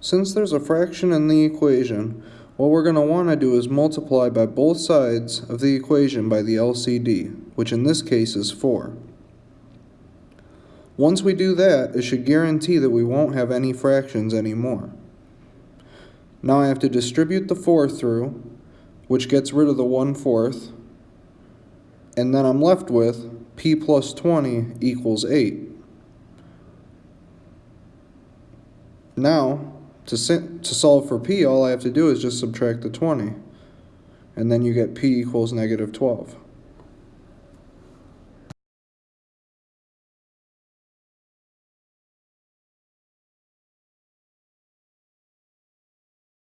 Since there's a fraction in the equation, what we're going to want to do is multiply by both sides of the equation by the LCD, which in this case is 4. Once we do that, it should guarantee that we won't have any fractions anymore. Now I have to distribute the 4 through, which gets rid of the 1 fourth, and then I'm left with p plus 20 equals 8. Now, to, to solve for p, all I have to do is just subtract the 20. And then you get p equals negative 12.